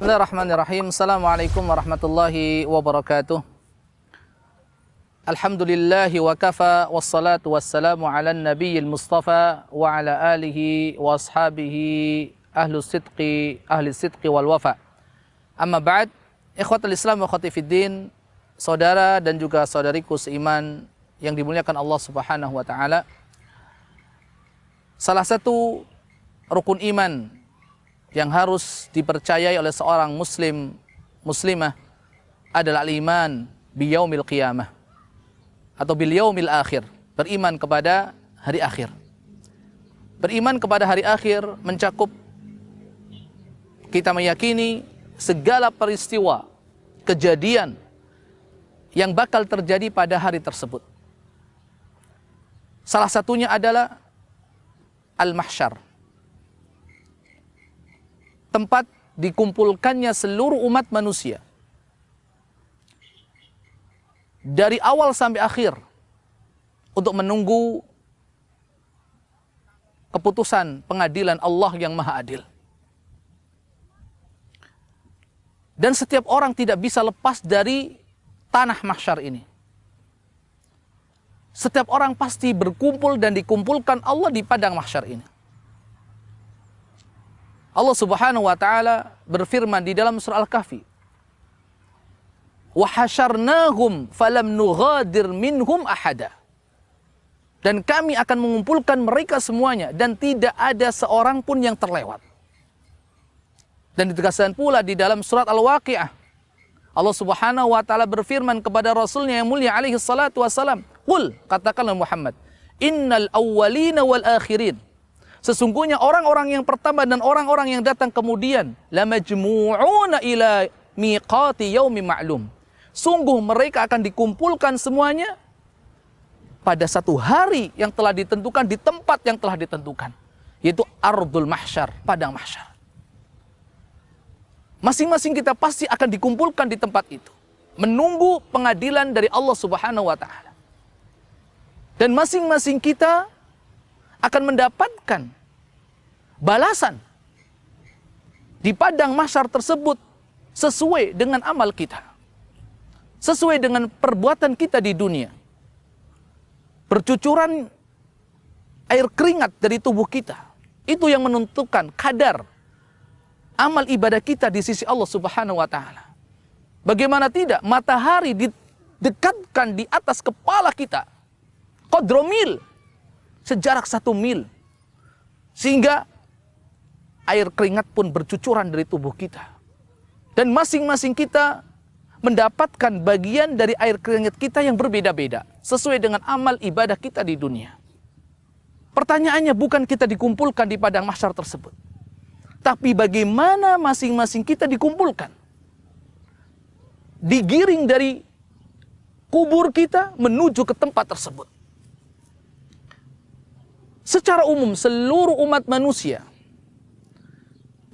Bismillahirrahmanirrahim. Assalamualaikum warahmatullahi wabarakatuh. Alhamdulillahi wa kafa wassalatu wassalamu ala nabiyil mustafa wa ala alihi wa ashabihi ahlu sidqi ahli sidqi wal wafa. Amma ba'd, ikhwatul Islam wa khati fiddin, saudara dan juga saudariku seiman yang dimuliakan Allah Subhanahu wa taala. Salah satu rukun iman yang harus dipercayai oleh seorang muslim muslimah adalah iman biyaumil qiyamah atau bil yaumil akhir. Beriman kepada hari akhir. Beriman kepada hari akhir mencakup kita meyakini segala peristiwa kejadian yang bakal terjadi pada hari tersebut. Salah satunya adalah al-mahsyar tempat dikumpulkannya seluruh umat manusia. Dari awal sampai akhir untuk menunggu keputusan pengadilan Allah yang Maha Adil. Dan setiap orang tidak bisa lepas dari tanah mahsyar ini. Setiap orang pasti berkumpul dan dikumpulkan Allah di padang mahsyar ini. Allah Subhanahu wa taala berfirman di dalam surah Al-Kahfi. Wa hasyarnahum falam nughadir minhum ahada. Dan kami akan mengumpulkan mereka semuanya dan tidak ada seorang pun yang terlewat. Dan ditegaskan pula di dalam surat Al-Waqiah. Allah Subhanahu wa taala berfirman kepada Rasulnya yang mulia alaihi salatu wasalam, "Qul," katakanlah Muhammad, "Innal awwalina wal akhirin" Sesungguhnya orang-orang yang pertama dan orang-orang yang datang kemudian lamajmu'una ila miqati yaumi ma'lum. Sungguh mereka akan dikumpulkan semuanya pada satu hari yang telah ditentukan di tempat yang telah ditentukan, yaitu ardul mahsyar, padang mahsyar. Masing-masing kita pasti akan dikumpulkan di tempat itu, menunggu pengadilan dari Allah Subhanahu wa taala. Dan masing-masing kita akan mendapatkan balasan di padang masyar tersebut sesuai dengan amal kita. Sesuai dengan perbuatan kita di dunia. Percucuran air keringat dari tubuh kita. Itu yang menentukan kadar amal ibadah kita di sisi Allah Subhanahu wa taala. Bagaimana tidak matahari didekatkan di atas kepala kita. Kodromil sejarak satu mil. Sehingga air keringat pun bercucuran dari tubuh kita. Dan masing-masing kita mendapatkan bagian dari air keringat kita yang berbeda-beda. Sesuai dengan amal ibadah kita di dunia. Pertanyaannya bukan kita dikumpulkan di padang mahsyar tersebut. Tapi bagaimana masing-masing kita dikumpulkan. Digiring dari kubur kita menuju ke tempat tersebut secara umum seluruh umat manusia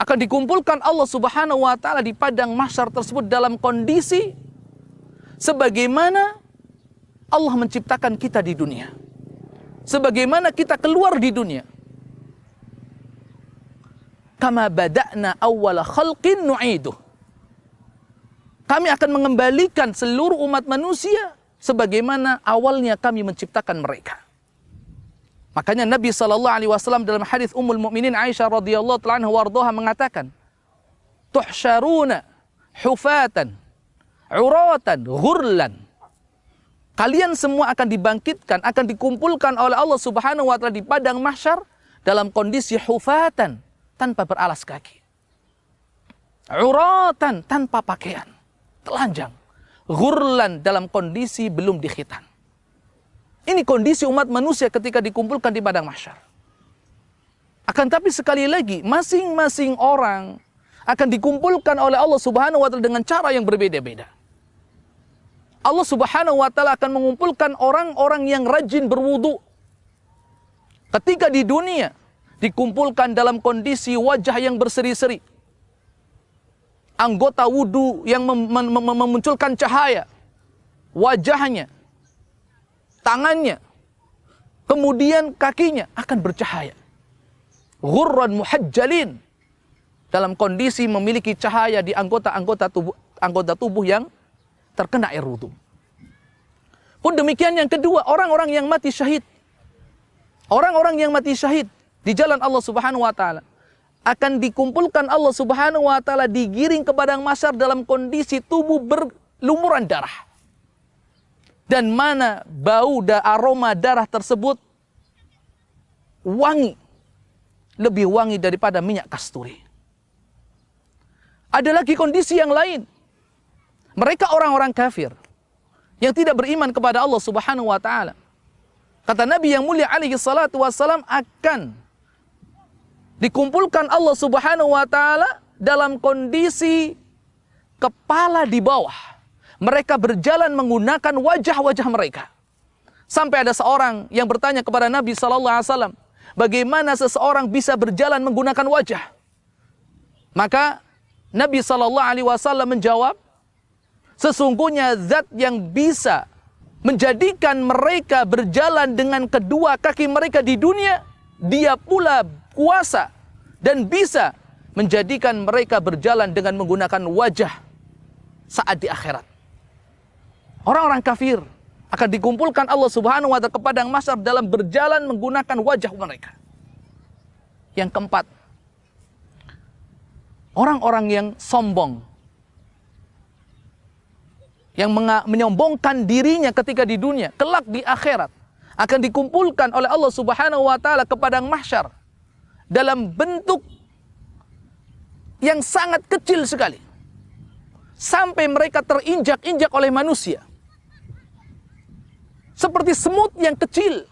akan dikumpulkan Allah Subhanahu wa taala di padang mahsyar tersebut dalam kondisi sebagaimana Allah menciptakan kita di dunia. Sebagaimana kita keluar di dunia. Kama bada'na awwala khalqin nu'iduh. Kami akan mengembalikan seluruh umat manusia sebagaimana awalnya kami menciptakan mereka. Makanya Nabi Wasallam dalam hadis Ummul Mukminin Aisyah radhiyallahu anha mengatakan, tuhsyaruna hufatan, uratan, ghurlan. Kalian semua akan dibangkitkan, akan dikumpulkan oleh Allah Subhanahu wa taala di padang mahsyar dalam kondisi hufatan, tanpa beralas kaki. Uratan, tanpa pakaian, telanjang. Ghurlan dalam kondisi belum dikhitan. Ini kondisi umat manusia ketika dikumpulkan di padang mahsyar. Akan tapi sekali lagi, masing-masing orang akan dikumpulkan oleh Allah Subhanahu wa taala dengan cara yang berbeda-beda. Allah Subhanahu wa taala akan mengumpulkan orang-orang yang rajin berwudu. Ketika di dunia dikumpulkan dalam kondisi wajah yang berseri-seri. Anggota wudu yang mem mem mem memunculkan cahaya. Wajahnya tangannya, kemudian kakinya akan bercahaya. Ghurran muhajjalin. dalam kondisi memiliki cahaya di anggota-anggota tubuh anggota tubuh yang terkena air wudhu. Pun demikian yang kedua, orang-orang yang mati syahid. Orang-orang yang mati syahid di jalan Allah Subhanahu wa taala akan dikumpulkan Allah Subhanahu wa taala digiring ke padang mahsyar dalam kondisi tubuh berlumuran darah. Dan mana bau dan aroma darah tersebut wangi. Lebih wangi daripada minyak kasturi. Ada lagi kondisi yang lain. Mereka orang-orang kafir yang tidak beriman kepada Allah Subhanahu wa taala. Kata Nabi yang mulia alaihi salatu wasalam akan dikumpulkan Allah Subhanahu wa taala dalam kondisi kepala di bawah. Mereka berjalan menggunakan wajah-wajah mereka. Sampai ada seorang yang bertanya kepada Nabi sallallahu alaihi wasallam, bagaimana seseorang bisa berjalan menggunakan wajah? Maka Nabi sallallahu alaihi wasallam menjawab, sesungguhnya zat yang bisa menjadikan mereka berjalan dengan kedua kaki mereka di dunia, dia pula kuasa dan bisa menjadikan mereka berjalan dengan menggunakan wajah saat di akhirat. Orang-orang kafir akan dikumpulkan Allah Subhanahu wa taala ke padang mahsyar dalam berjalan menggunakan wajah mereka. Yang keempat, orang-orang yang sombong yang menyombongkan dirinya ketika di dunia, kelak di akhirat akan dikumpulkan oleh Allah Subhanahu wa taala ke padang mahsyar dalam bentuk yang sangat kecil sekali. Sampai mereka terinjak-injak oleh manusia. Seperti semut yang kecil.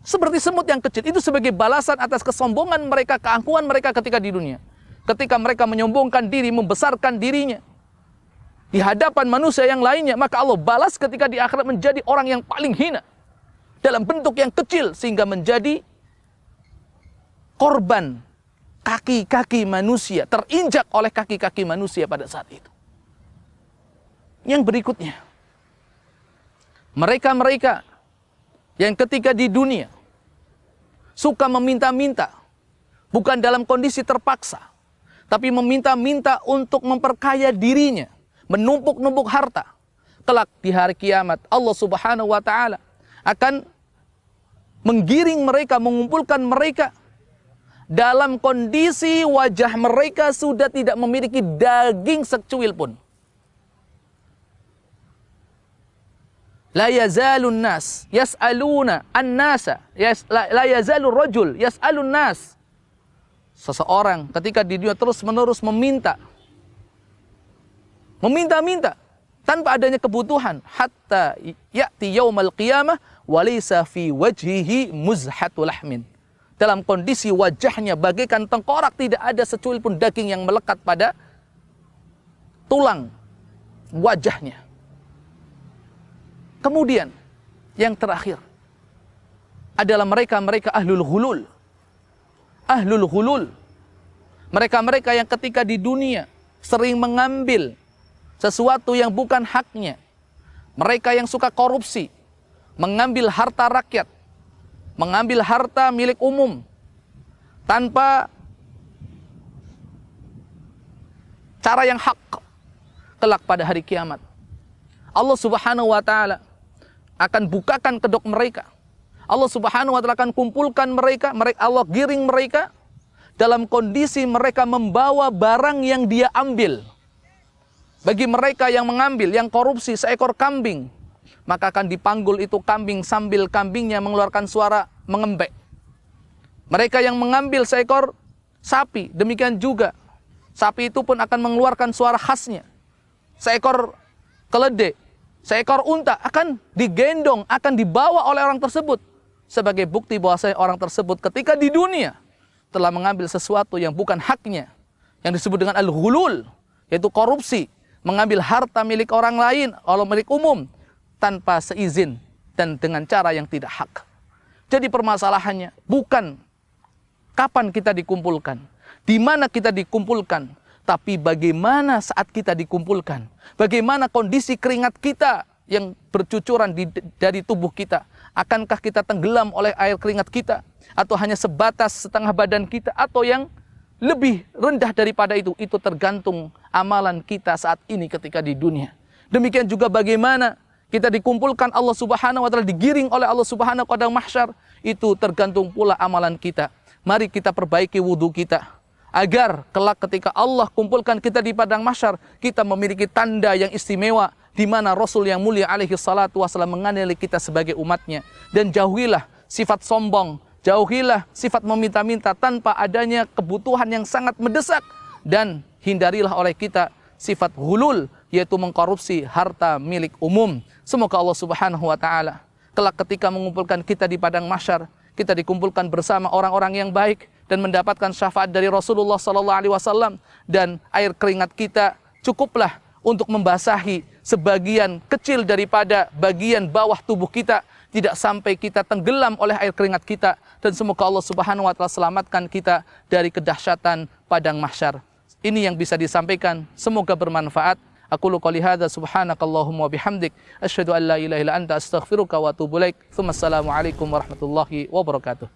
Seperti semut yang kecil. Itu sebagai balasan atas kesombongan mereka, keangkuhan mereka ketika di dunia. Ketika mereka menyombongkan diri, membesarkan dirinya. Di hadapan manusia yang lainnya. Maka Allah balas ketika di akhirat menjadi orang yang paling hina. Dalam bentuk yang kecil. Sehingga menjadi korban kaki-kaki manusia, terinjak oleh kaki-kaki manusia pada saat itu. Yang berikutnya, mereka-mereka yang ketika di dunia suka meminta-minta, bukan dalam kondisi terpaksa, tapi meminta-minta untuk memperkaya dirinya, menumpuk-numpuk harta. Kelak di hari kiamat, Allah Subhanahu wa Ta'ala akan menggiring mereka, mengumpulkan mereka dalam kondisi wajah mereka sudah tidak memiliki daging secuil pun. La yazalun nas yas'aluna an-nasa yas, la, la yazalur rajul yas'alun nas. Seseorang ketika di dunia terus-menerus meminta meminta-minta tanpa adanya kebutuhan hatta ya'ti yaumal qiyamah walaysa fi wajhihi muzhatul lahmin dalam kondisi wajahnya bagaikan tengkorak tidak ada secuil pun daging yang melekat pada tulang wajahnya. Kemudian yang terakhir adalah mereka-mereka ahlul hulul. Ahlul hulul. Mereka-mereka yang ketika di dunia sering mengambil sesuatu yang bukan haknya. Mereka yang suka korupsi, mengambil harta rakyat, mengambil harta milik umum tanpa cara yang hak kelak pada hari kiamat. Allah Subhanahu wa taala akan bukakan kedok mereka. Allah Subhanahu wa taala akan kumpulkan mereka, mereka Allah giring mereka dalam kondisi mereka membawa barang yang dia ambil. Bagi mereka yang mengambil, yang korupsi seekor kambing, maka akan dipanggul itu kambing sambil kambingnya mengeluarkan suara mengembek. Mereka yang mengambil seekor sapi, demikian juga sapi itu pun akan mengeluarkan suara khasnya. Seekor keledai, seekor unta akan digendong, akan dibawa oleh orang tersebut sebagai bukti bahwa orang tersebut ketika di dunia telah mengambil sesuatu yang bukan haknya, yang disebut dengan al-hulul, yaitu korupsi, mengambil harta milik orang lain, oleh milik umum, tanpa seizin dan dengan cara yang tidak hak. Jadi permasalahannya bukan kapan kita dikumpulkan, di mana kita dikumpulkan, tapi bagaimana saat kita dikumpulkan. Bagaimana kondisi keringat kita yang bercucuran di, dari tubuh kita. Akankah kita tenggelam oleh air keringat kita? Atau hanya sebatas setengah badan kita? Atau yang lebih rendah daripada itu, itu tergantung amalan kita saat ini ketika di dunia. Demikian juga bagaimana kita dikumpulkan Allah Subhanahu wa taala digiring oleh Allah Subhanahu wa taala mahsyar, itu tergantung pula amalan kita. Mari kita perbaiki wudhu kita agar kelak ketika Allah kumpulkan kita di padang mahsyar, kita memiliki tanda yang istimewa di mana Rasul yang mulia alaihi salatu wasallam menganiaya kita sebagai umatnya dan jauhilah sifat sombong, Jauhilah sifat meminta-minta tanpa adanya kebutuhan yang sangat mendesak dan hindarilah oleh kita sifat hulul yaitu mengkorupsi harta milik umum. Semoga Allah Subhanahu wa taala kelak ketika mengumpulkan kita di padang mahsyar, kita dikumpulkan bersama orang-orang yang baik dan mendapatkan syafaat dari Rasulullah sallallahu alaihi wasallam dan air keringat kita cukuplah untuk membasahi sebagian kecil daripada bagian bawah tubuh kita tidak sampai kita tenggelam oleh air keringat kita dan semoga Allah Subhanahu wa taala selamatkan kita dari kedahsyatan padang mahsyar. Ini yang bisa disampaikan, semoga bermanfaat. Aku lu qouli hadza subhanakallahumma bihamdik asyhadu an la ilaha illa anta astaghfiruka wa atubu ilaik. Assalamualaikum warahmatullahi wabarakatuh.